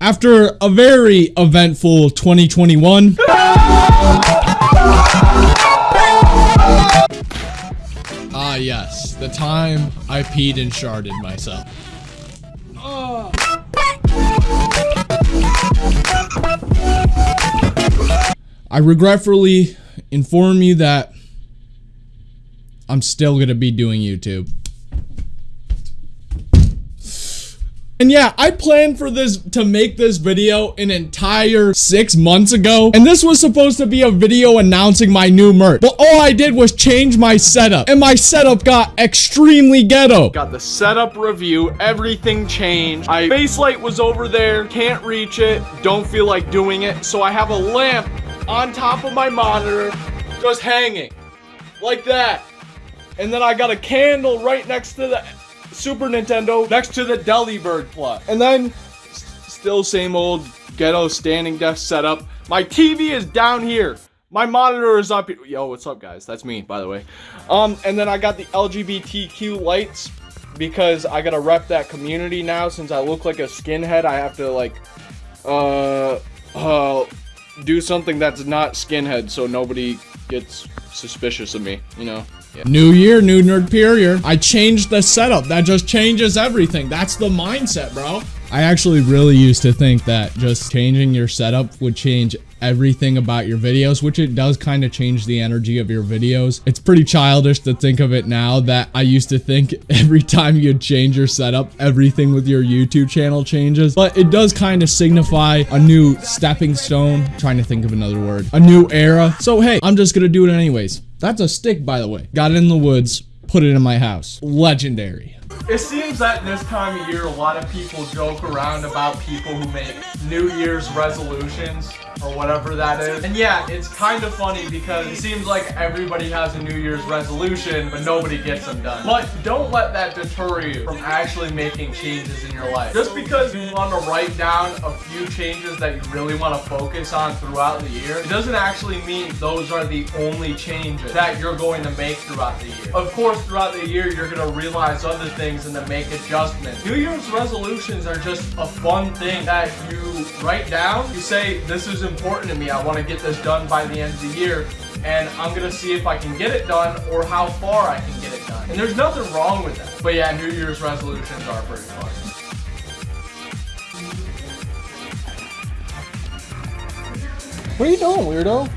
After a very eventful 2021. Ah, yes, the time I peed and sharded myself. I regretfully inform you that I'm still gonna be doing YouTube. And yeah, I planned for this to make this video an entire six months ago. And this was supposed to be a video announcing my new merch. But all I did was change my setup. And my setup got extremely ghetto. Got the setup review, everything changed. My face light was over there, can't reach it, don't feel like doing it. So I have a lamp on top of my monitor, just hanging. Like that. And then I got a candle right next to the Super Nintendo next to the Delibird plug. And then, still same old ghetto standing desk setup. My TV is down here. My monitor is up. Yo, what's up, guys? That's me, by the way. Um, and then I got the LGBTQ lights because I gotta rep that community now. Since I look like a skinhead, I have to like, uh, uh, do something that's not skinhead so nobody gets suspicious of me, you know? Yeah. New year, new nerd period. I changed the setup. That just changes everything. That's the mindset, bro. I actually really used to think that just changing your setup would change everything about your videos, which it does kind of change the energy of your videos. It's pretty childish to think of it now that I used to think every time you change your setup, everything with your YouTube channel changes, but it does kind of signify a new stepping stone. I'm trying to think of another word, a new era. So hey, I'm just gonna do it anyways. That's a stick, by the way. Got it in the woods, put it in my house. Legendary. It seems that this time of year, a lot of people joke around about people who make New Year's resolutions or whatever that is. And yeah, it's kind of funny because it seems like everybody has a New Year's resolution, but nobody gets them done. But don't let that deter you from actually making changes in your life. Just because you want to write down a few changes that you really want to focus on throughout the year, it doesn't actually mean those are the only changes that you're going to make throughout the year. Of course, throughout the year, you're going to realize other things and to make adjustments. New Year's resolutions are just a fun thing that you write down. You say, this is important to me. I want to get this done by the end of the year. And I'm going to see if I can get it done or how far I can get it done. And there's nothing wrong with that. But yeah, New Year's resolutions are pretty fun. What are you doing, weirdo?